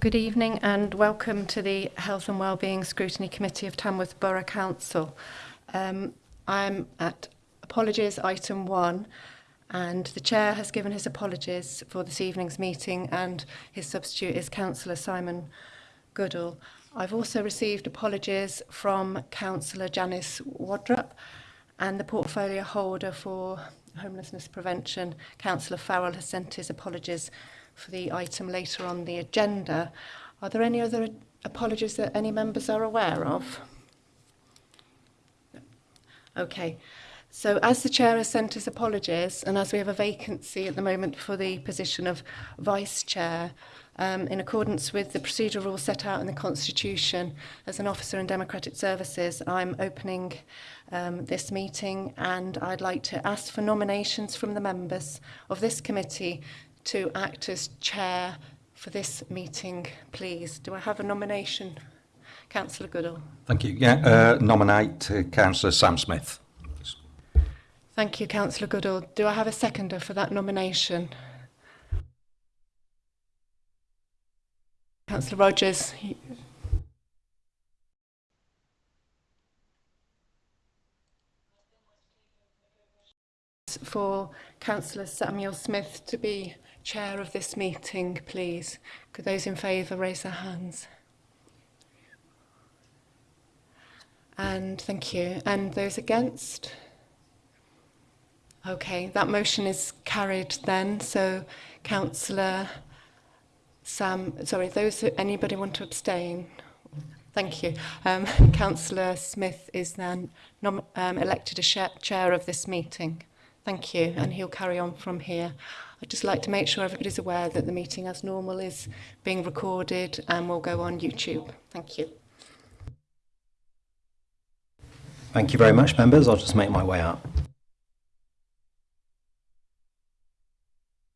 Good evening and welcome to the Health and Wellbeing Scrutiny Committee of Tamworth Borough Council. Um, I'm at apologies item one and the chair has given his apologies for this evening's meeting and his substitute is Councillor Simon Goodall. I've also received apologies from Councillor Janice Wadrup and the portfolio holder for homelessness prevention, Councillor Farrell has sent his apologies for the item later on the agenda. Are there any other apologies that any members are aware of? No. Okay. So as the chair has sent his apologies and as we have a vacancy at the moment for the position of vice chair, um, in accordance with the procedural rules set out in the Constitution as an officer in Democratic Services, I'm opening um, this meeting and I'd like to ask for nominations from the members of this committee to act as chair for this meeting, please. Do I have a nomination? Councillor Goodall. Thank you. Yeah, uh, nominate uh, Councillor Sam Smith. Thank you, Councillor Goodall. Do I have a seconder for that nomination? Councillor Rogers. For Councillor Samuel Smith to be chair of this meeting, please? Could those in favour raise their hands? And thank you. And those against? Okay, that motion is carried then. So, Councillor Sam, sorry, those, anybody want to abstain? Thank you. Um, Councillor Smith is then um, elected a chair of this meeting. Thank you, and he'll carry on from here. I'd just like to make sure everybody's aware that the meeting as normal is being recorded and will go on YouTube. Thank you. Thank you very much, members. I'll just make my way up.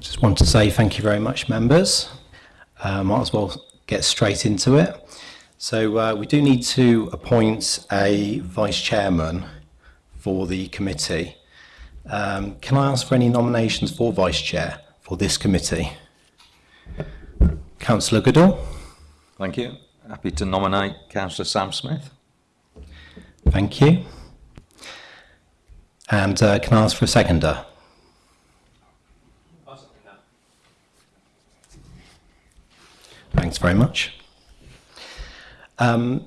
Just want to say thank you very much, members. Uh, might as well get straight into it. So uh, we do need to appoint a vice chairman for the committee. Um, can I ask for any nominations for vice chair for this committee? Councillor Goodall. Thank you. Happy to nominate Councillor Sam Smith. Thank you. And uh, can I ask for a seconder? Thanks very much. Um,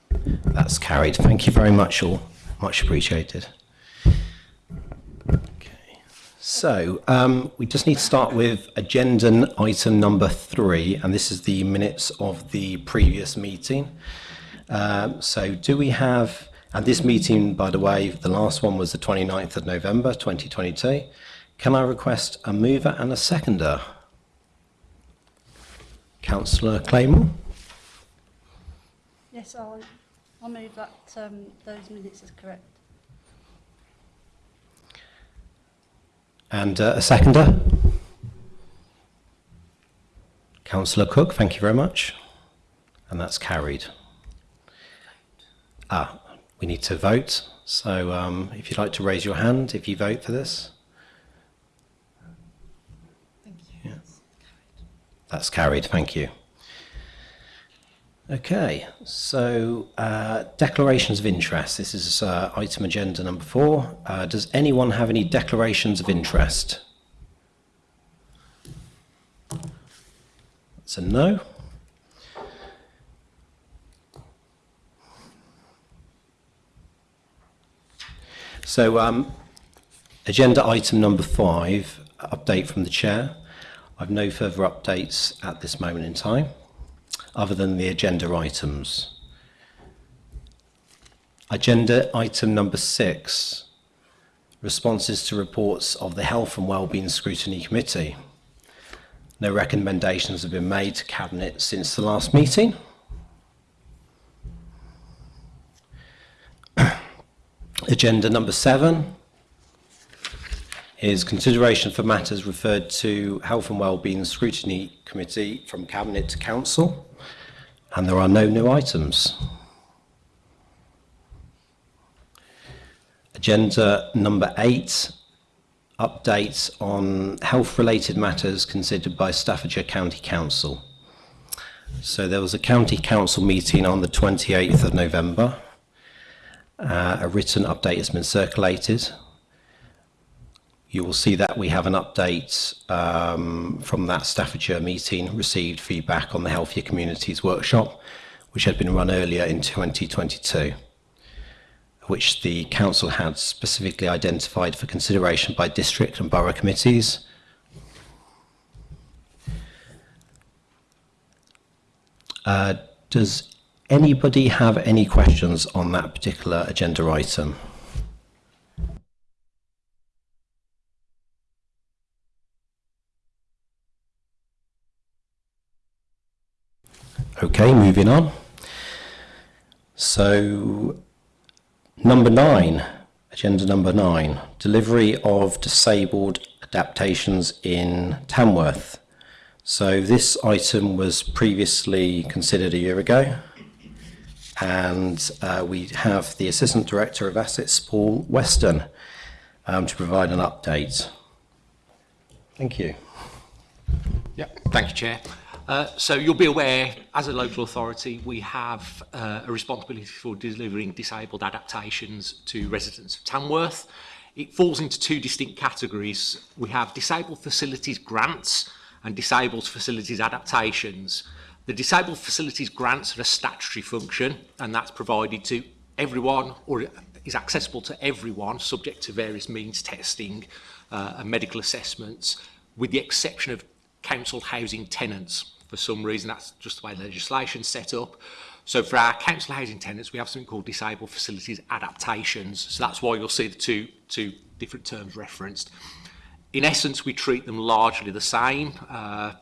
That's carried. Thank you very much all. Much appreciated. So um, we just need to start with agenda item number three, and this is the minutes of the previous meeting. Um, so do we have, and this meeting, by the way, the last one was the 29th of November 2022. Can I request a mover and a seconder? Councillor Claymore? Yes, I'll, I'll move that um, those minutes as correct. And uh, a seconder? Councillor Cook, thank you very much. And that's carried. Ah, we need to vote. So um, if you'd like to raise your hand if you vote for this. Thank you. Yeah. That's carried, thank you. Okay, so uh, declarations of interest. This is uh, item agenda number four. Uh, does anyone have any declarations of interest? It's a no. So um, agenda item number five, update from the chair. I've no further updates at this moment in time. other than the agenda items. Agenda item number six, responses to reports of the Health and Wellbeing Scrutiny Committee. No recommendations have been made to Cabinet since the last meeting. Agenda number seven is consideration for matters referred to Health and Wellbeing Scrutiny Committee from Cabinet to Council and there are no new items. Agenda number eight, updates on health-related matters considered by Staffordshire County Council. So there was a County Council meeting on the 28th of November. Uh, a written update has been circulated. you will see that we have an update um, from that Staffordshire meeting, received feedback on the Healthier Communities workshop, which had been run earlier in 2022, which the council had specifically identified for consideration by district and borough committees. Uh, does anybody have any questions on that particular agenda item? Okay, moving on. So number nine, agenda number nine, delivery of disabled adaptations in Tamworth. So this item was previously considered a year ago and uh, we have the Assistant Director of Assets, Paul Weston, um, to provide an update. Thank you. Yeah, thank you, Chair. Uh, so you'll be aware, as a local authority, we have uh, a responsibility for delivering disabled adaptations to residents of Tamworth. It falls into two distinct categories. We have disabled facilities grants and disabled facilities adaptations. The disabled facilities grants are a statutory function and that's provided to everyone or is accessible to everyone subject to various means testing uh, and medical assessments with the exception of council housing tenants for some reason. That's just the legislation set up. So for our council housing tenants, we have something called disabled facilities adaptations. So that's why you'll see the two, two different terms referenced. In essence, we treat them largely the same uh,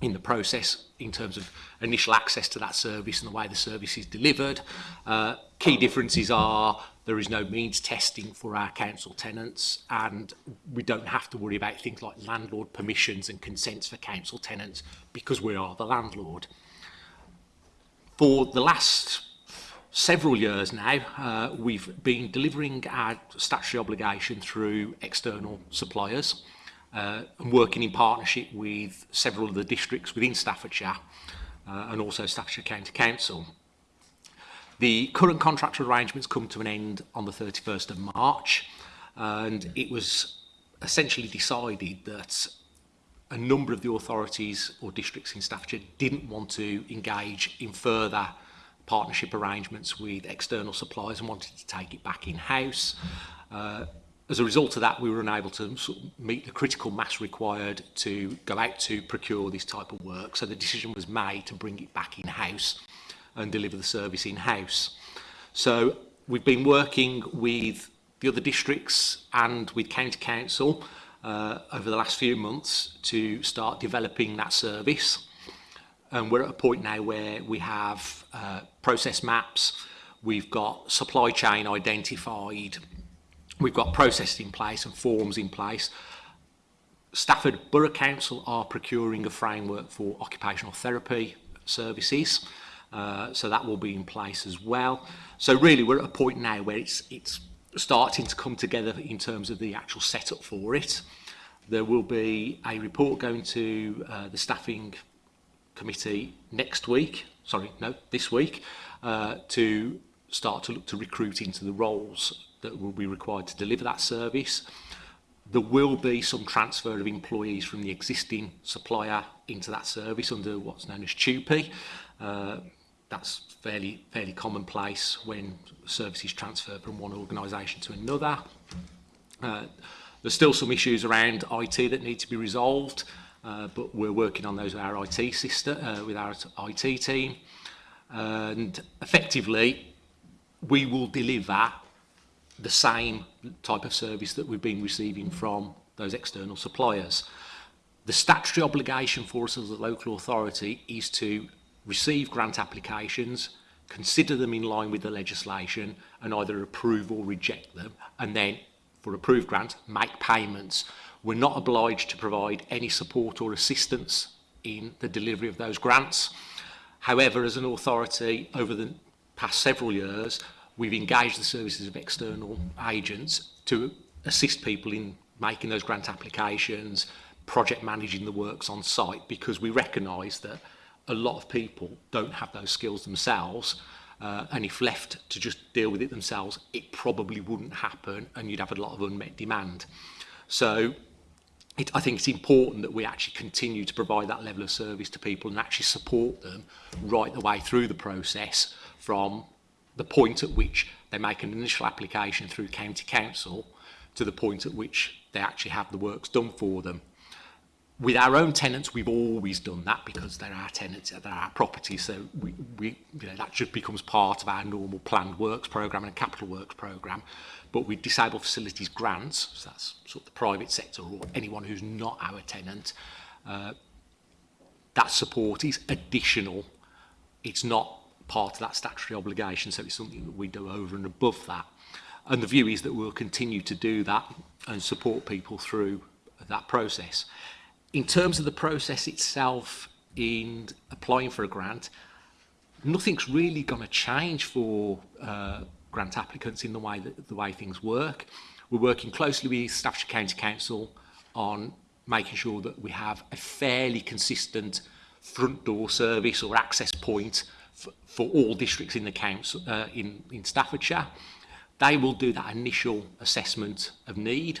in the process in terms of initial access to that service and the way the service is delivered. Uh, key differences are There is no means testing for our council tenants and we don't have to worry about things like landlord permissions and consents for council tenants because we are the landlord. For the last several years now, uh, we've been delivering our statutory obligation through external suppliers uh, and working in partnership with several of the districts within Staffordshire uh, and also Staffordshire County Council. The current contractual arrangements come to an end on the 31st of March, and it was essentially decided that a number of the authorities or districts in Staffordshire didn't want to engage in further partnership arrangements with external suppliers and wanted to take it back in-house. Uh, as a result of that, we were unable to sort of meet the critical mass required to go out to procure this type of work. So the decision was made to bring it back in-house and deliver the service in-house. So we've been working with the other districts and with County Council uh, over the last few months to start developing that service. And we're at a point now where we have uh, process maps, we've got supply chain identified, we've got processes in place and forms in place. Stafford Borough Council are procuring a framework for occupational therapy services. Uh, so that will be in place as well. So really we're at a point now where it's, it's starting to come together in terms of the actual setup for it. There will be a report going to uh, the staffing committee next week, sorry, no, this week, uh, to start to look to recruit into the roles that will be required to deliver that service. There will be some transfer of employees from the existing supplier into that service under what's known as TUPE. Uh, that's fairly fairly commonplace when services transfer from one organisation to another. Uh, there's still some issues around IT that need to be resolved, uh, but we're working on those with our IT system, uh, with our IT team, and effectively we will deliver the same type of service that we've been receiving from those external suppliers. The statutory obligation for us as a local authority is to receive grant applications, consider them in line with the legislation and either approve or reject them and then for approved grant make payments. We're not obliged to provide any support or assistance in the delivery of those grants. However, as an authority over the past several years, we've engaged the services of external agents to assist people in making those grant applications, project managing the works on site because we recognise that a lot of people don't have those skills themselves. Uh, and if left to just deal with it themselves, it probably wouldn't happen and you'd have a lot of unmet demand. So it, I think it's important that we actually continue to provide that level of service to people and actually support them right the way through the process from the point at which they make an initial application through county council to the point at which they actually have the works done for them with our own tenants, we've always done that because they're our tenants, they're our property. So we, we, you know, that just becomes part of our normal planned works program and capital works program. But with disabled facilities grants, so that's sort of the private sector or anyone who's not our tenant, uh, that support is additional. It's not part of that statutory obligation, so it's something that we do over and above that. And the view is that we'll continue to do that and support people through that process in terms of the process itself in applying for a grant, nothing's really going to change for uh, grant applicants in the way that, the way things work. We're working closely with Staffordshire County Council on making sure that we have a fairly consistent front door service or access point for, for all districts in the council uh, in, in Staffordshire. They will do that initial assessment of need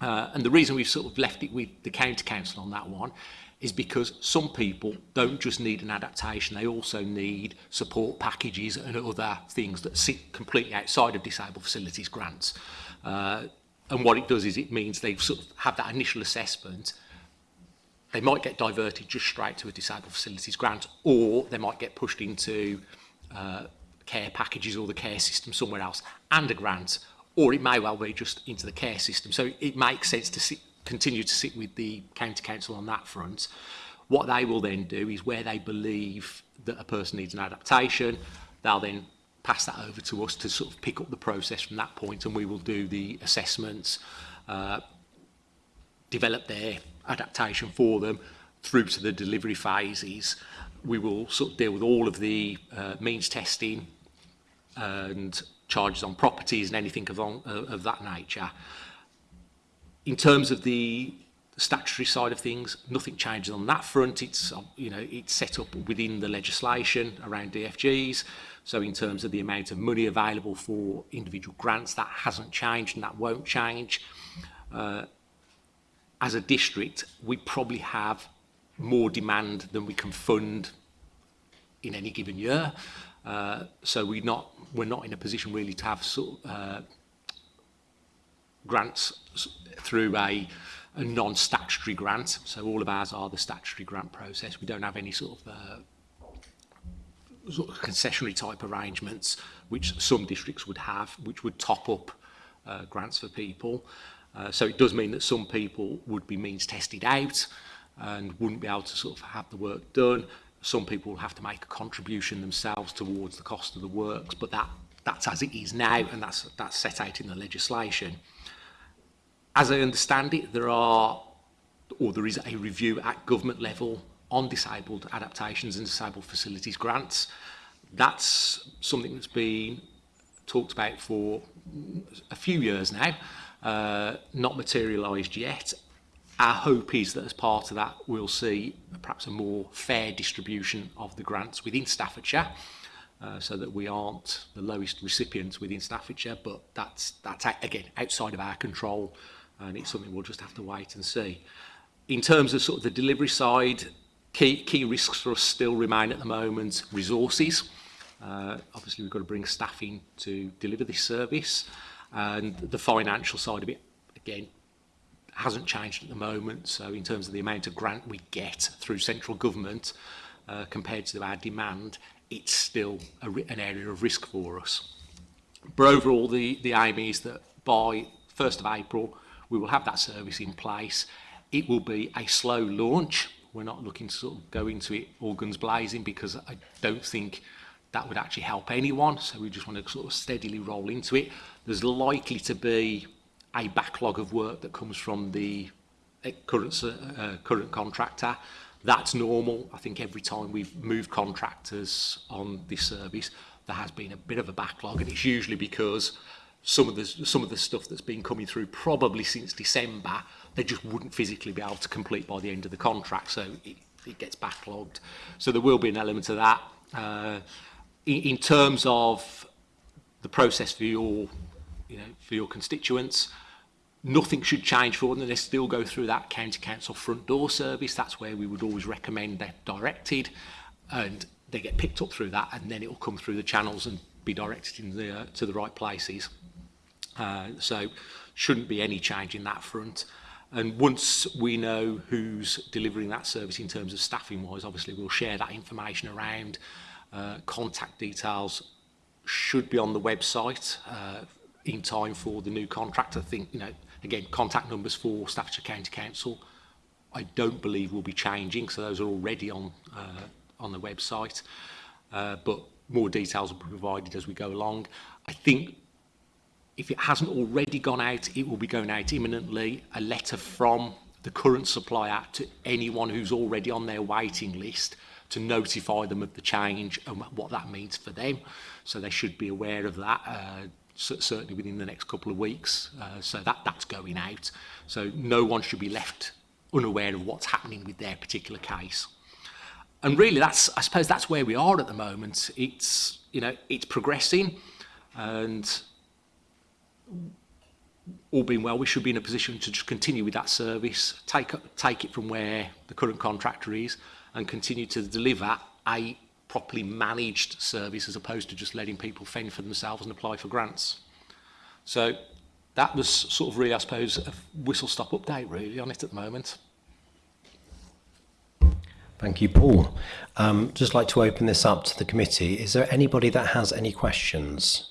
Uh, and the reason we've sort of left it with the county council on that one is because some people don't just need an adaptation, they also need support packages and other things that sit completely outside of disabled facilities grants. Uh, and what it does is it means they sort of have that initial assessment they might get diverted just straight to a disabled facilities grant or they might get pushed into uh, care packages or the care system somewhere else and a grant or it may well be just into the care system. So it makes sense to sit, continue to sit with the county council on that front. What they will then do is where they believe that a person needs an adaptation, they'll then pass that over to us to sort of pick up the process from that point and we will do the assessments, uh, develop their adaptation for them through to the delivery phases. We will sort of deal with all of the uh, means testing and charges on properties and anything of, uh, of that nature. In terms of the statutory side of things, nothing changes on that front. It's, um, you know, it's set up within the legislation around DFGs. So in terms of the amount of money available for individual grants, that hasn't changed and that won't change. Uh, as a district, we probably have more demand than we can fund in any given year. Uh, so we not, we're not in a position really to have sort of, uh, grants through a, a non-statutory grant. So all of ours are the statutory grant process. We don't have any sort of, uh, sort of concessionary type arrangements, which some districts would have, which would top up uh, grants for people. Uh, so it does mean that some people would be means tested out and wouldn't be able to sort of have the work done. Some people will have to make a contribution themselves towards the cost of the works, but that, that's as it is now, and that's, that's set out in the legislation. As I understand it, there are, or there is a review at government level on disabled adaptations and disabled facilities grants. That's something that's been talked about for a few years now, uh, not materialized yet. Our hope is that as part of that, we'll see perhaps a more fair distribution of the grants within Staffordshire, uh, so that we aren't the lowest recipients within Staffordshire, but that's, that's again, outside of our control, and it's something we'll just have to wait and see. In terms of sort of the delivery side, key, key risks for us still remain at the moment, resources. Uh, obviously, we've got to bring staff in to deliver this service, and the financial side of it, again, hasn't changed at the moment. So in terms of the amount of grant we get through central government uh, compared to our demand, it's still a, an area of risk for us. But overall, the, the aim is that by 1st of April, we will have that service in place. It will be a slow launch. We're not looking to sort of go into it all guns blazing because I don't think that would actually help anyone. So we just want to sort of steadily roll into it. There's likely to be a backlog of work that comes from the eh, current, uh, current contractor. That's normal. I think every time we've moved contractors on this service, there has been a bit of a backlog, and it's usually because some of the some of the stuff that's been coming through probably since December, they just wouldn't physically be able to complete by the end of the contract, so it, it gets backlogged. So there will be an element of that. Uh, in, in terms of the process for your, you know, for your constituents, Nothing should change for them. They still go through that county council front door service. That's where we would always recommend they're directed and they get picked up through that and then it will come through the channels and be directed in the, uh, to the right places. Uh, so shouldn't be any change in that front. And once we know who's delivering that service in terms of staffing wise, obviously we'll share that information around. Uh, contact details should be on the website uh, in time for the new contract. I think you know Again, contact numbers for Staffordshire County Council, I don't believe will be changing, so those are already on, uh, on the website. Uh, but more details will be provided as we go along. I think if it hasn't already gone out, it will be going out imminently. A letter from the current supplier to anyone who's already on their waiting list to notify them of the change and what that means for them. So they should be aware of that. Uh, certainly within the next couple of weeks. Uh, so that, that's going out. So no one should be left unaware of what's happening with their particular case. And really, that's I suppose that's where we are at the moment. It's you know it's progressing, and all being well, we should be in a position to just continue with that service, take take it from where the current contractor is, and continue to deliver a properly managed service as opposed to just letting people fend for themselves and apply for grants. So that was sort of really, I suppose, a whistle-stop update really on it at the moment. Thank you, Paul. Um, just like to open this up to the committee. Is there anybody that has any questions?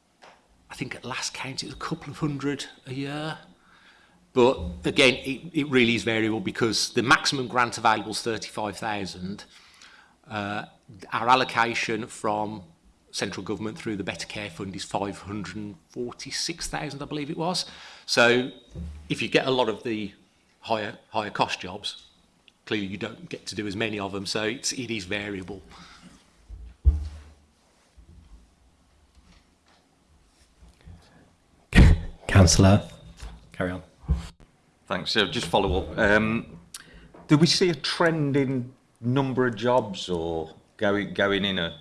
I think at last count it was a couple of hundred a year. But again, it, it really is variable because the maximum grant available is 35,000. Uh, our allocation from central government through the Better Care Fund is 546,000, I believe it was. So if you get a lot of the higher higher cost jobs, clearly you don't get to do as many of them. So it's it is variable. Councillor, carry on. Thanks. So just follow up. Um, do we see a trend in number of jobs or going going in a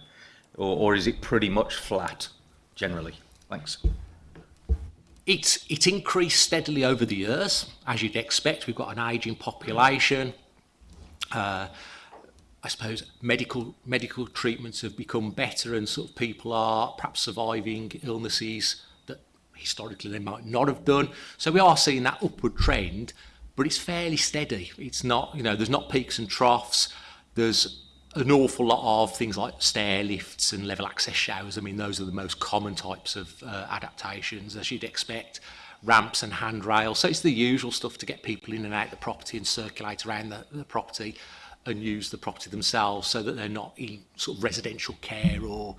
or, or is it pretty much flat generally? Thanks. It's, it's increased steadily over the years, as you'd expect. We've got an ageing population. Uh, I suppose medical medical treatments have become better, and sort of people are perhaps surviving illnesses that historically they might not have done. So we are seeing that upward trend, but it's fairly steady. It's not, you know, there's not peaks and troughs. There's an awful lot of things like stair lifts and level access showers. I mean, those are the most common types of uh, adaptations, as you'd expect. Ramps and handrails. So it's the usual stuff to get people in and out the property and circulate around the, the property and use the property themselves so that they're not in sort of residential care or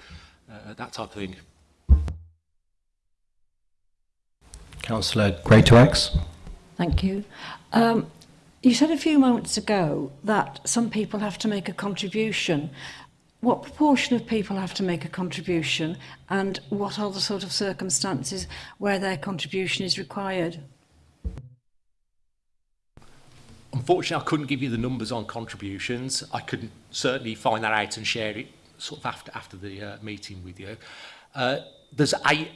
uh, that type of thing. Councillor Greatorex. Thank you. Um, You said a few moments ago that some people have to make a contribution. What proportion of people have to make a contribution and what are the sort of circumstances where their contribution is required? Unfortunately, I couldn't give you the numbers on contributions. I could certainly find that out and share it sort of after, after the uh, meeting with you. Uh, there's a,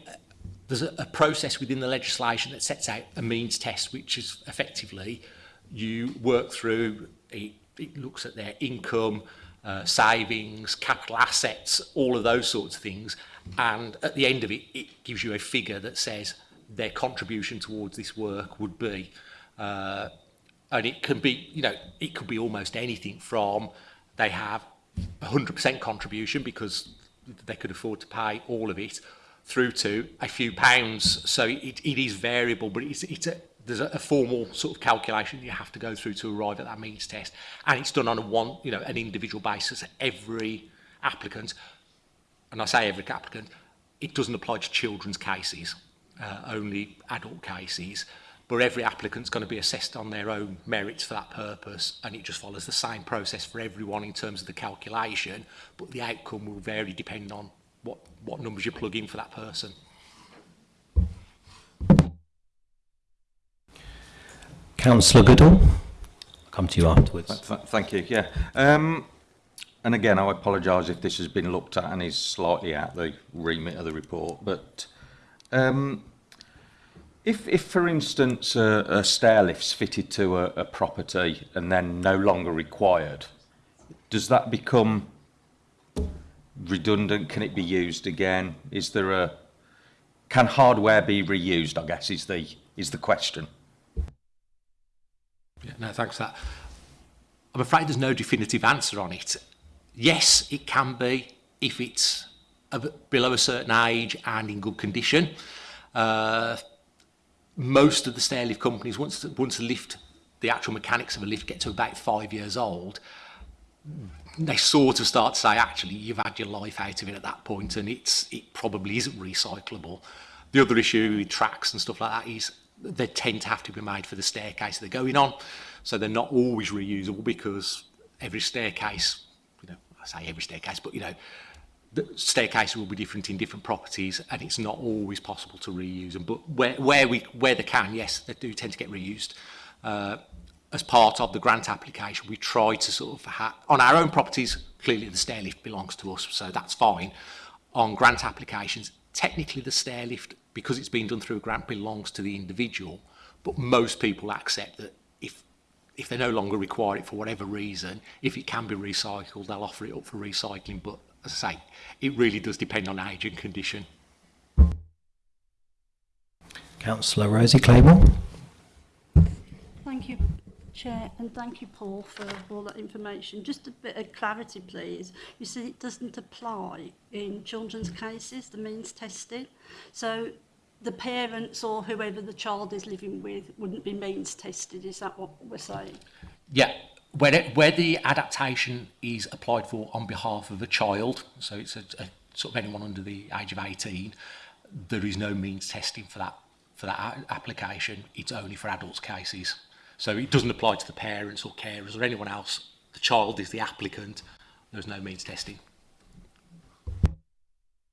there's a, a process within the legislation that sets out a means test, which is effectively uh, you work through, it, it looks at their income, uh, savings, capital assets, all of those sorts of things. And at the end of it, it gives you a figure that says their contribution towards this work would be. Uh, and it can be, you know, it could be almost anything from they have 100% contribution because they could afford to pay all of it through to a few pounds. So it, it is variable, but it's, it's, a, there's a, a formal sort of calculation you have to go through to arrive at that means test, and it's done on a one, you know, an individual basis. Every applicant, and I say every applicant, it doesn't apply to children's cases, uh, only adult cases. But every applicant's going to be assessed on their own merits for that purpose, and it just follows the same process for everyone in terms of the calculation, but the outcome will vary depending on what, what numbers you plug in for that person. Councillor Goodall, I'll come to you afterwards. Th th thank you, yeah. Um, and again, I apologise if this has been looked at and is slightly out the remit of the report, but um, if, if, for instance, a, a stair lift's fitted to a, a property and then no longer required, does that become redundant? Can it be used again? Is there a... Can hardware be reused, I guess, is the, is the question. Yeah, no, thanks for that. I'm afraid there's no definitive answer on it. Yes, it can be if it's a, below a certain age and in good condition. Uh, most of the stair lift companies, once, once the lift, the actual mechanics of a lift get to about five years old, they sort of start to say, actually, you've had your life out of it at that point and it's, it probably isn't recyclable. The other issue with tracks and stuff like that is they tend to have to be made for the staircase they're going on. So they're not always reusable because every staircase, you know, I say every staircase, but you know, the staircase will be different in different properties and it's not always possible to reuse them. But where, where, we, where they can, yes, they do tend to get reused. Uh, as part of the grant application, we try to sort of, ha on our own properties, clearly the stairlift belongs to us, so that's fine. On grant applications, technically the stairlift because it's been done through a grant belongs to the individual but most people accept that if if they no longer require it for whatever reason if it can be recycled they'll offer it up for recycling but as I say it really does depend on age and condition Councillor Rosie Claymore Thank you Chair, and thank you, Paul, for all that information. Just a bit of clarity, please. You see, it doesn't apply in children's cases, the means testing. So the parents or whoever the child is living with wouldn't be means tested. Is that what we're saying? Yeah. Where, it, where the adaptation is applied for on behalf of a child, so it's a, a sort of anyone under the age of 18, there is no means testing for that for that application. It's only for adults cases. So it doesn't apply to the parents or carers or anyone else. The child is the applicant. There's no means testing.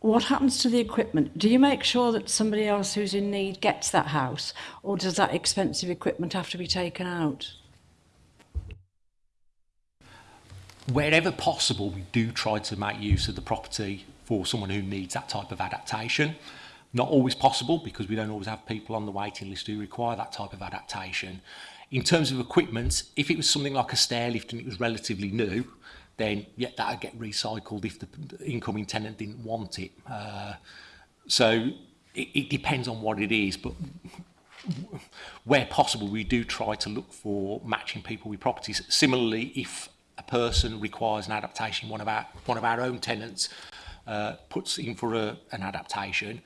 what happens to the equipment? Do you make sure that somebody else who's in need gets that house, or does that expensive equipment have to be taken out? wherever possible, we do try to make use of the property for someone who needs that type of adaptation. Not always possible because we don't always have people on the waiting list who require that type of adaptation. In terms of equipment, if it was something like a stairlift and it was relatively new, then yeah, that would get recycled if the incoming tenant didn't want it. Uh, so it, it depends on what it is, but where possible, we do try to look for matching people with properties. Similarly, if person requires an adaptation. One of our, one of our own tenants uh, puts in for a, an adaptation.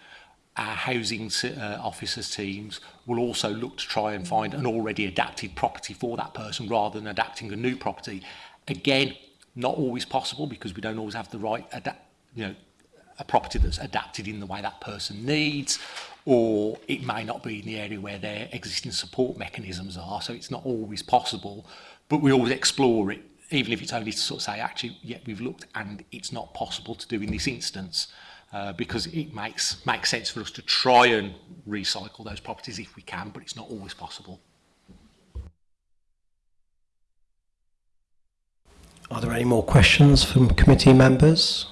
Our housing uh, officers teams will also look to try and find an already adapted property for that person rather than adapting a new property. Again, not always possible because we don't always have the right, you know, a property that's adapted in the way that person needs or it may not be in the area where their existing support mechanisms are so it's not always possible but we always explore it even if it's only to sort of say, actually, yeah, we've looked and it's not possible to do in this instance uh, because it makes, makes sense for us to try and recycle those properties if we can, but it's not always possible. Are there any more questions from committee members?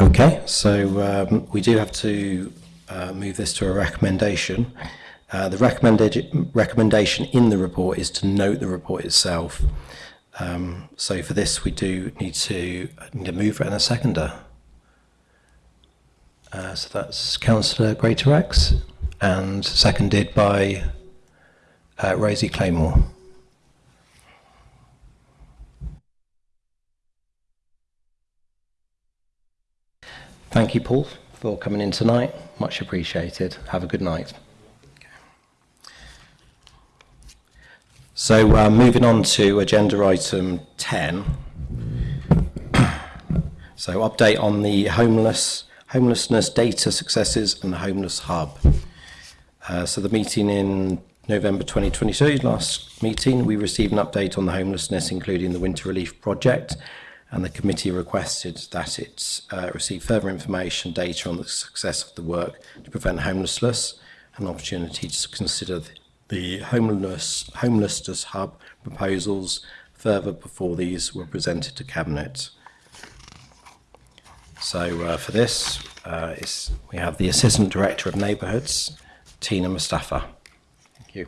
Okay, so um, we do have to uh, move this to a recommendation. Uh, the recommended, recommendation in the report is to note the report itself. Um, so for this, we do need to need a mover and a seconder. Uh, so that's Councillor Greatorex and seconded by uh, Rosie Claymore. Thank you, Paul, for coming in tonight. Much appreciated. Have a good night. So uh, moving on to agenda item 10. so update on the homeless homelessness data successes and the homeless hub. Uh, so the meeting in November 2022, last meeting, we received an update on the homelessness, including the winter relief project, and the committee requested that it uh, receive further information data on the success of the work to prevent homelessness, an opportunity to consider the the homeless, Homelessness Hub proposals further before these were presented to Cabinet. So uh, for this, uh, we have the Assistant Director of neighborhoods Tina Mustafa. Thank you.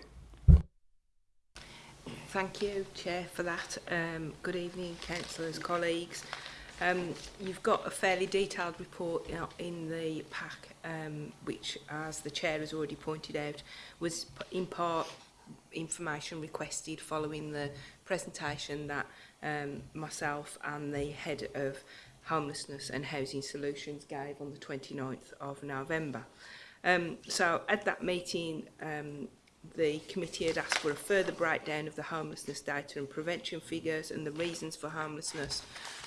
Thank you, Chair, for that. Um, good evening, councillors, colleagues. Um, you've got a fairly detailed report you know, in the pack, um, which, as the Chair has already pointed out, was in part information requested following the presentation that um, myself and the head of homelessness and housing solutions gave on the 29th of November. Um, so at that meeting, um, the committee had asked for a further breakdown of the homelessness data and prevention figures and the reasons for homelessness,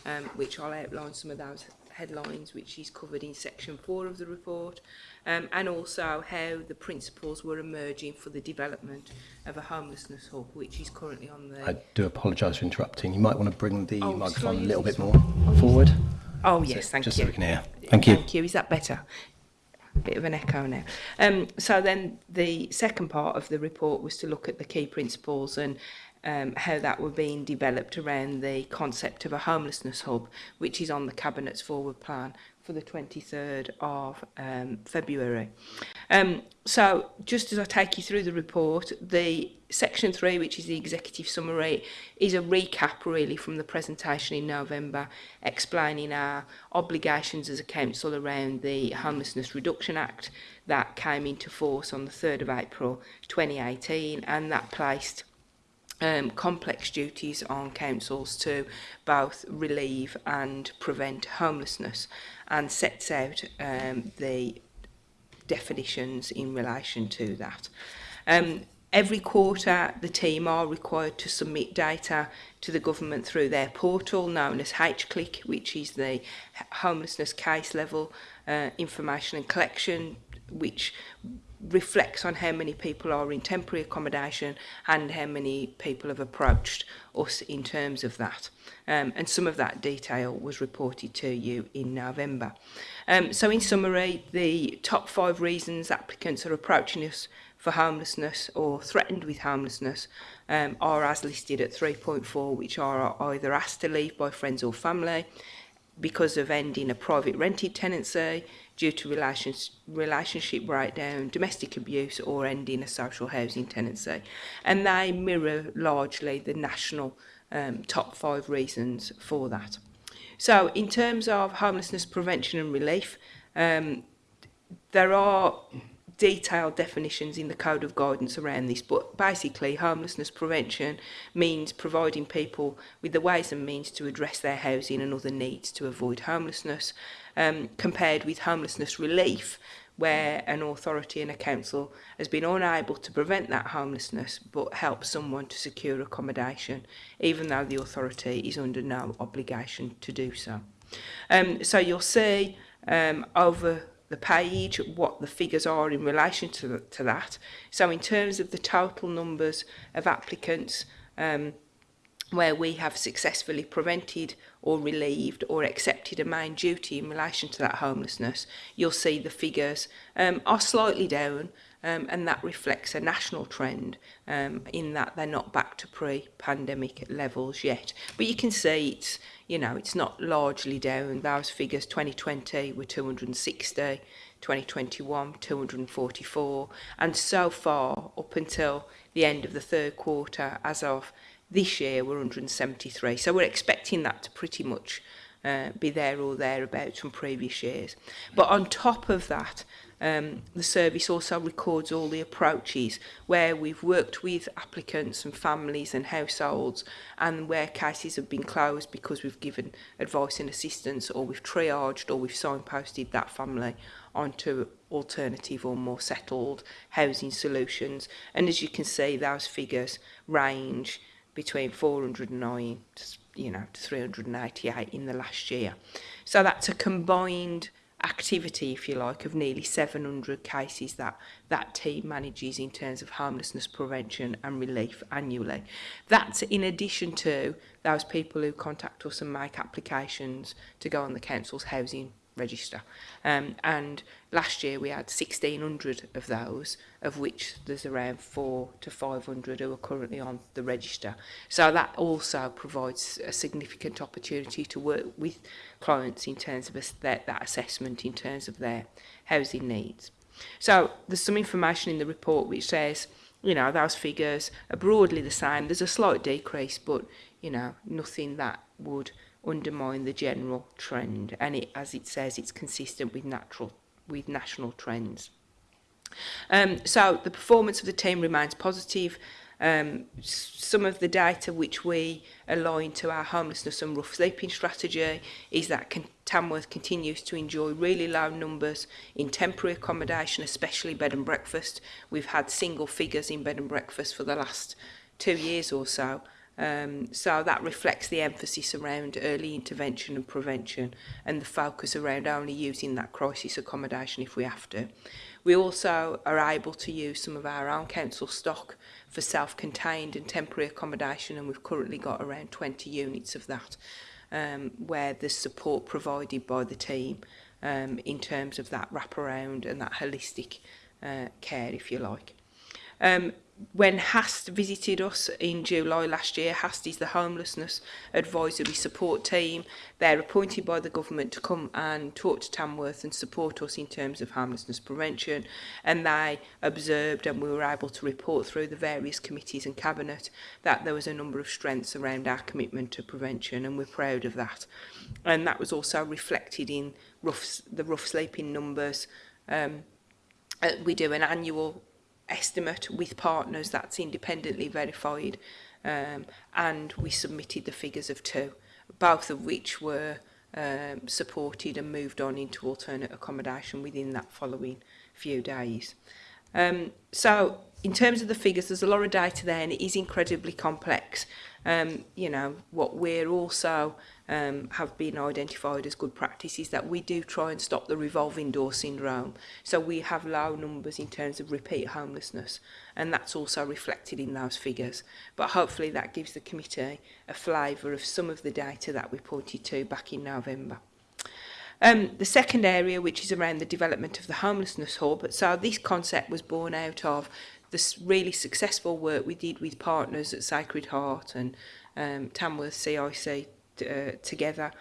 um, which I'll outline some of those headlines which is covered in section 4 of the report um, and also how the principles were emerging for the development of a homelessness hub which is currently on the I do apologise for interrupting you might want to bring the oh, microphone sorry, a little bit more forward oh yes so, thank just you just so we can hear thank you thank you is that better bit of an echo now. Um, so then the second part of the report was to look at the key principles and um, how that were being developed around the concept of a homelessness hub, which is on the Cabinet's forward plan for the 23rd of um, February. Um, so just as I take you through the report, the section three, which is the executive summary, is a recap really from the presentation in November, explaining our obligations as a council around the Homelessness Reduction Act that came into force on the 3rd of April 2018 and that placed um, complex duties on councils to both relieve and prevent homelessness and sets out um, the definitions in relation to that. Um, every quarter, the team are required to submit data to the government through their portal known as HClick, which is the Homelessness Case Level uh, Information and Collection, which reflects on how many people are in temporary accommodation and how many people have approached us in terms of that. Um, and some of that detail was reported to you in November. Um, so in summary, the top five reasons applicants are approaching us for homelessness or threatened with homelessness um, are as listed at 3.4, which are either asked to leave by friends or family, because of ending a private rented tenancy, due to relations, relationship breakdown, domestic abuse or ending a social housing tenancy. And they mirror largely the national um, top five reasons for that. So in terms of homelessness prevention and relief, um, there are detailed definitions in the code of guidance around this but basically homelessness prevention means providing people with the ways and means to address their housing and other needs to avoid homelessness um, compared with homelessness relief, where an authority and a council has been unable to prevent that homelessness but help someone to secure accommodation, even though the authority is under no obligation to do so. Um, so you'll see um, over the page what the figures are in relation to, the, to that. So in terms of the total numbers of applicants, um, where we have successfully prevented or relieved or accepted a main duty in relation to that homelessness, you'll see the figures um, are slightly down um, and that reflects a national trend um, in that they're not back to pre-pandemic levels yet. But you can see it's, you know, it's not largely down. Those figures 2020 were 260, 2021 244 and so far up until the end of the third quarter as of This year we're 173, so we're expecting that to pretty much uh, be there or thereabouts from previous years. But on top of that, um, the service also records all the approaches where we've worked with applicants and families and households and where cases have been closed because we've given advice and assistance or we've triaged or we've signposted that family onto alternative or more settled housing solutions. And as you can see, those figures range between 409 to, you know, to 398 in the last year. So that's a combined activity, if you like, of nearly 700 cases that that team manages in terms of homelessness prevention and relief annually. That's in addition to those people who contact us and make applications to go on the council's housing register. Um, and last year we had 1,600 of those, of which there's around four to 500 who are currently on the register. So that also provides a significant opportunity to work with clients in terms of a, that, that assessment, in terms of their housing needs. So there's some information in the report which says, you know, those figures are broadly the same. There's a slight decrease, but, you know, nothing that would undermine the general trend. And it, as it says, it's consistent with natural with national trends. Um, so the performance of the team remains positive. Um, some of the data which we align to our homelessness and rough sleeping strategy is that can Tamworth continues to enjoy really low numbers in temporary accommodation, especially bed and breakfast. We've had single figures in bed and breakfast for the last two years or so. Um, so that reflects the emphasis around early intervention and prevention and the focus around only using that crisis accommodation if we have to. We also are able to use some of our own council stock for self-contained and temporary accommodation and we've currently got around 20 units of that um, where the support provided by the team um, in terms of that wraparound and that holistic uh, care if you like. Um, when Hast visited us in July last year, Hast is the Homelessness Advisory Support Team. They're appointed by the government to come and talk to Tamworth and support us in terms of homelessness prevention. And they observed and we were able to report through the various committees and cabinet that there was a number of strengths around our commitment to prevention and we're proud of that. And that was also reflected in rough, the rough sleeping numbers um, uh, we do an annual estimate with partners that's independently verified um, and we submitted the figures of two, both of which were um, supported and moved on into alternate accommodation within that following few days. Um, so in terms of the figures, there's a lot of data there and it is incredibly complex. Um, you know, what we're also um, have been identified as good practice is that we do try and stop the revolving door syndrome. So we have low numbers in terms of repeat homelessness and that's also reflected in those figures. But hopefully that gives the committee a flavour of some of the data that we pointed to back in November. Um, the second area, which is around the development of the homelessness hub, so this concept was born out of this really successful work we did with partners at Sacred Heart and um, Tamworth CIC uh, together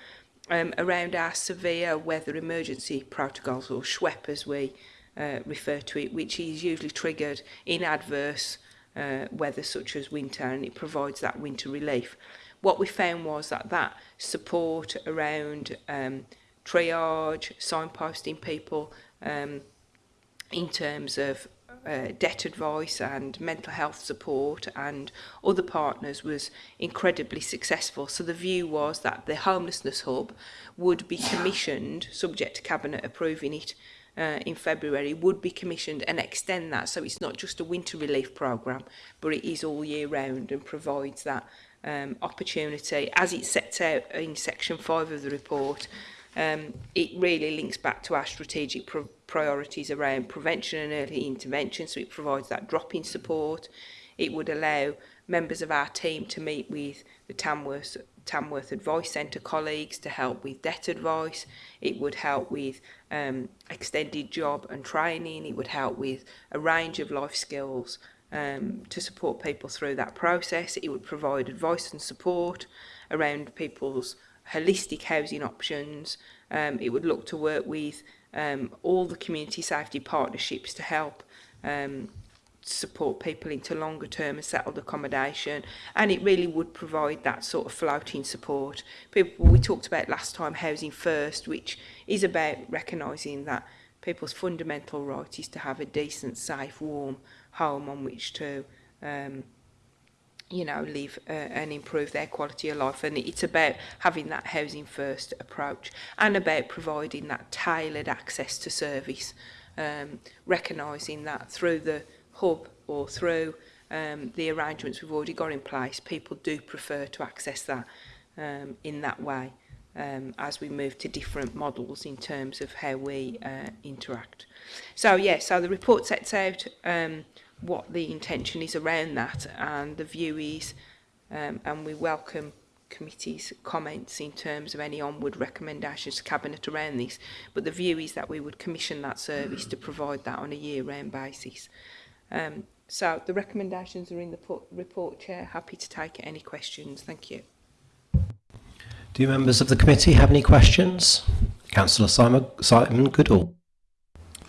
um, around our severe weather emergency protocols or SWEP as we uh, refer to it, which is usually triggered in adverse uh, weather such as winter and it provides that winter relief. What we found was that that support around um, triage, signposting people um, in terms of uh, debt advice and mental health support and other partners was incredibly successful. So the view was that the homelessness hub would be commissioned, subject to cabinet approving it uh, in February, would be commissioned and extend that. So it's not just a winter relief program, but it is all year round and provides that um, opportunity as it sets out in section 5 of the report um, it really links back to our strategic pro priorities around prevention and early intervention, so it provides that drop-in support. It would allow members of our team to meet with the Tamworth, Tamworth Advice Centre colleagues to help with debt advice. It would help with um, extended job and training. It would help with a range of life skills um, to support people through that process. It would provide advice and support around people's holistic housing options. Um, it would look to work with um, all the community safety partnerships to help um, support people into longer term and settled accommodation and it really would provide that sort of floating support. People we talked about last time housing first which is about recognising that people's fundamental right is to have a decent, safe, warm home on which to um, you know, live uh, and improve their quality of life. And it's about having that housing first approach and about providing that tailored access to service, um, recognising that through the hub or through um, the arrangements we've already got in place, people do prefer to access that um, in that way um, as we move to different models in terms of how we uh, interact. So, yeah, so the report sets out um, what the intention is around that and the view is um, and we welcome committee's comments in terms of any onward recommendations to cabinet around this but the view is that we would commission that service to provide that on a year-round basis um, so the recommendations are in the report chair happy to take any questions thank you do members of the committee have any questions councillor simon simon goodall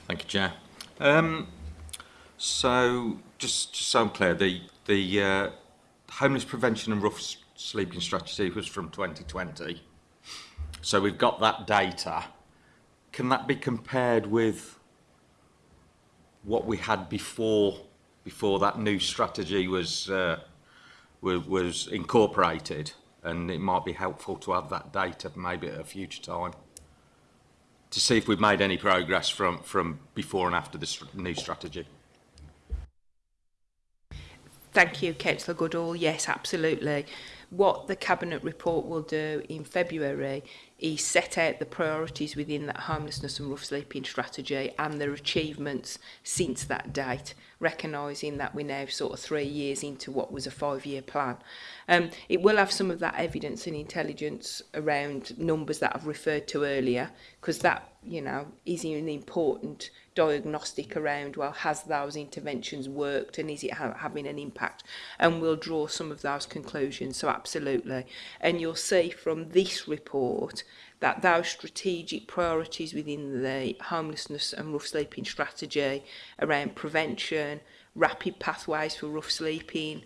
thank you chair um So just, just so I'm clear, the, the uh, homeless prevention and rough sleeping strategy was from 2020. So we've got that data. Can that be compared with what we had before before that new strategy was uh, was, incorporated? And it might be helpful to have that data maybe at a future time to see if we've made any progress from from before and after this new strategy. Thank you, Councillor Goodall. Yes, absolutely. What the Cabinet report will do in February is set out the priorities within that homelessness and rough sleeping strategy and their achievements since that date, recognising that we're now sort of three years into what was a five-year plan. Um, it will have some of that evidence and intelligence around numbers that I've referred to earlier, because that, you know, is an important diagnostic around, well, has those interventions worked and is it ha having an impact? And we'll draw some of those conclusions, so absolutely. And you'll see from this report that those strategic priorities within the homelessness and rough sleeping strategy around prevention, rapid pathways for rough sleeping,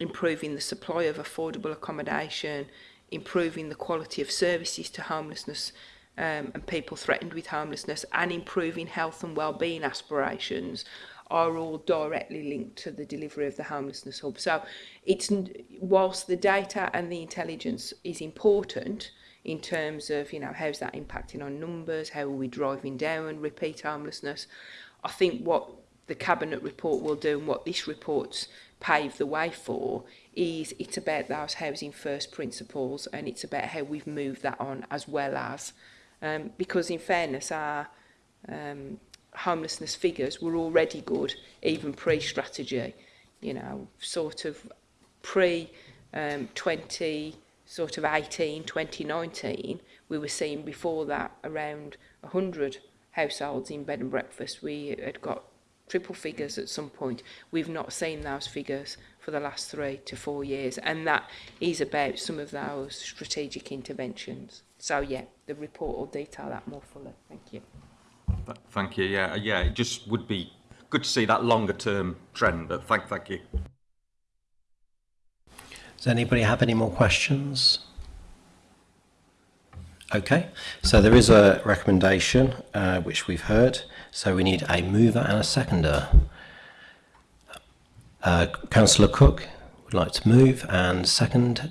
improving the supply of affordable accommodation, improving the quality of services to homelessness um, and people threatened with homelessness and improving health and well-being aspirations are all directly linked to the delivery of the homelessness hub. So it's whilst the data and the intelligence is important in terms of you know how's that impacting on numbers, how are we driving down repeat homelessness, I think what the cabinet report will do and what this report's paved the way for is it's about those housing first principles and it's about how we've moved that on as well as um, because in fairness our um, homelessness figures were already good even pre-strategy you know sort of pre um, 20 sort of 18 2019 we were seeing before that around 100 households in bed and breakfast we had got triple figures at some point we've not seen those figures for the last three to four years and that is about some of those strategic interventions So yeah, the report will detail that more fully. Thank you. Thank you. Yeah, yeah. It just would be good to see that longer term trend. But thank, thank you. Does anybody have any more questions? Okay, so there is a recommendation uh, which we've heard. So we need a mover and a seconder. Uh, Councillor Cook would like to move and second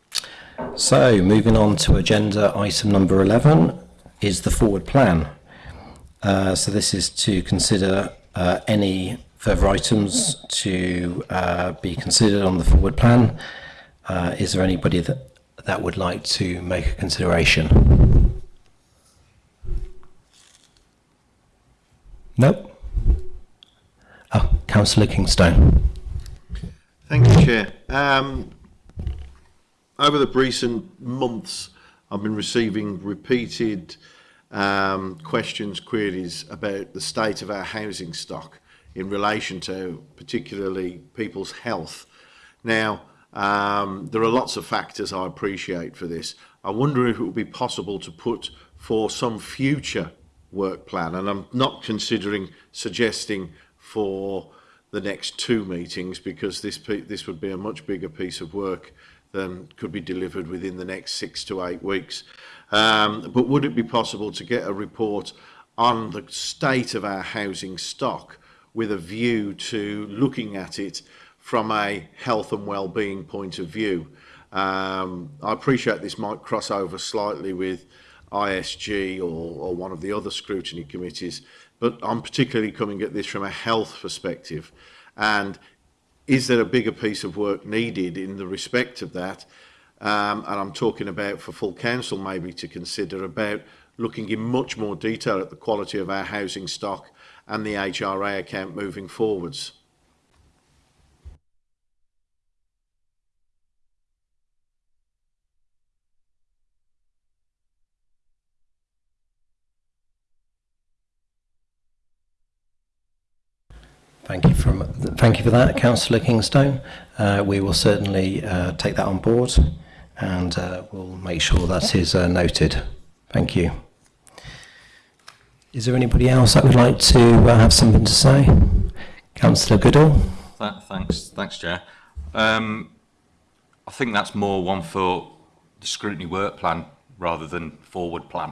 So moving on to agenda item number 11 is the forward plan. Uh, so this is to consider uh, any further items to uh, be considered on the forward plan. Uh, is there anybody that, that would like to make a consideration? Nope. Oh, Councillor Kingstone. Thank you, Chair. Um, over the recent months, I've been receiving repeated um, questions, queries about the state of our housing stock in relation to particularly people's health. Now, um, there are lots of factors I appreciate for this. I wonder if it would be possible to put for some future work plan, and I'm not considering suggesting for the next two meetings because this this would be a much bigger piece of work then um, could be delivered within the next six to eight weeks. Um, but would it be possible to get a report on the state of our housing stock with a view to looking at it from a health and well-being point of view? Um, I appreciate this might cross over slightly with ISG or, or one of the other scrutiny committees, but I'm particularly coming at this from a health perspective. And Is there a bigger piece of work needed in the respect of that? Um, and I'm talking about for full council maybe to consider about looking in much more detail at the quality of our housing stock and the HRA account moving forwards. Thank you, from, thank you for that, Councillor Kingstone. Uh, we will certainly uh, take that on board and uh, we'll make sure that is uh, noted. Thank you. Is there anybody else that would like to uh, have something to say? Councillor Goodall. That thanks, thanks, Chair. Um, I think that's more one for the scrutiny work plan rather than forward plan,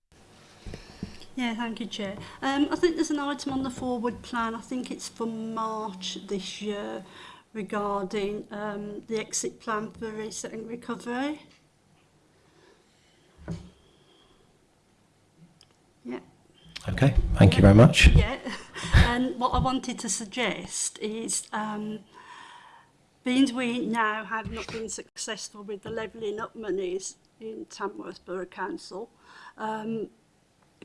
Yeah, thank you, Chair. Um, I think there's an item on the forward plan. I think it's for March this year regarding um, the exit plan for reset and recovery. Okay, thank you very much. Yeah, and um, what I wanted to suggest is um, being we now have not been successful with the levelling up monies in Tamworth Borough Council, um,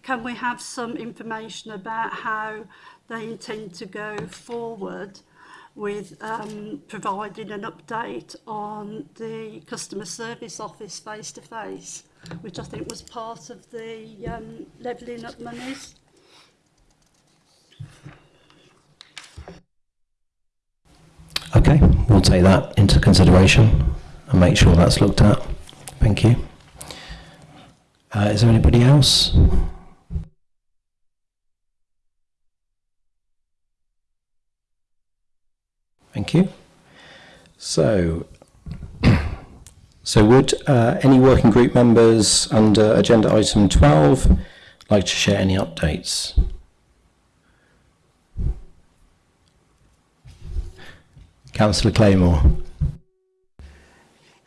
can we have some information about how they intend to go forward with um, providing an update on the customer service office face to face? which I think was part of the um, levelling up monies. Okay, we'll take that into consideration and make sure that's looked at. Thank you. Uh, is there anybody else? Thank you. So so would uh, any working group members under agenda item 12 like to share any updates? Councillor Claymore.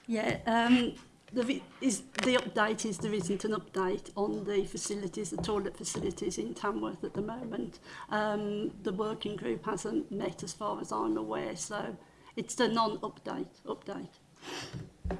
Yeah, um, the, is, the update is there isn't an update on the facilities, the toilet facilities in Tamworth at the moment. Um, the working group hasn't met as far as I'm aware, so it's a non-update update. update.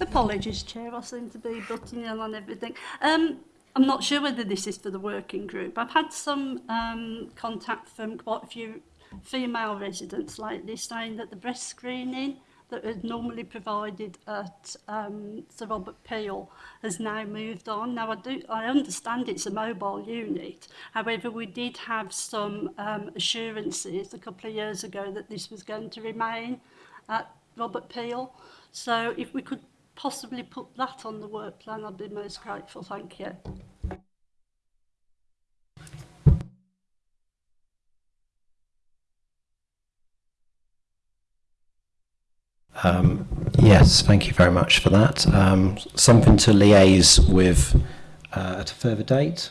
Apologies, Chair, I seem to be butting in on everything. Um, I'm not sure whether this is for the working group. I've had some um, contact from quite a few female residents lately saying that the breast screening that is normally provided at um, Sir Robert Peel has now moved on. Now, I, do, I understand it's a mobile unit. However, we did have some um, assurances a couple of years ago that this was going to remain at Robert Peel. So if we could possibly put that on the work plan, I'd be most grateful. Thank you. Um, yes, thank you very much for that. Um, something to liaise with uh, at a further date?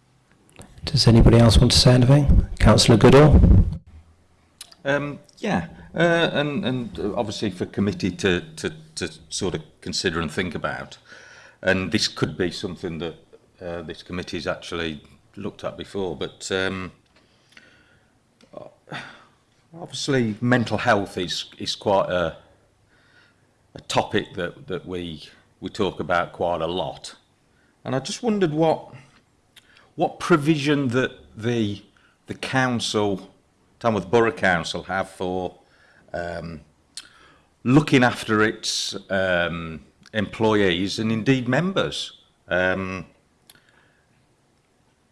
Does anybody else want to say anything? Councillor Goodall? Um, yeah, uh, and, and obviously for committee to, to, to sort of consider and think about. And this could be something that uh, this committee's actually looked at before, but um, obviously mental health is is quite a a topic that that we we talk about quite a lot, and I just wondered what what provision that the the council, Tamworth Borough Council, have for um, looking after its um, employees and indeed members. Um,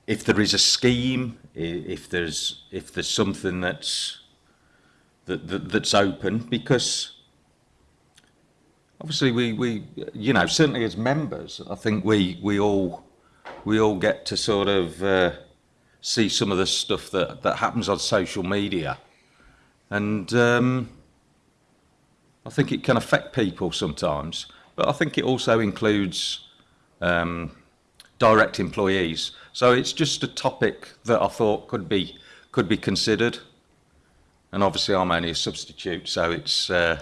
if there is a scheme, if there's if there's something that's that, that that's open, because obviously we we you know certainly as members, I think we we all we all get to sort of uh, see some of the stuff that that happens on social media, and um, I think it can affect people sometimes. But I think it also includes. Um, direct employees. So it's just a topic that I thought could be could be considered. And obviously I'm only a substitute, so it's uh,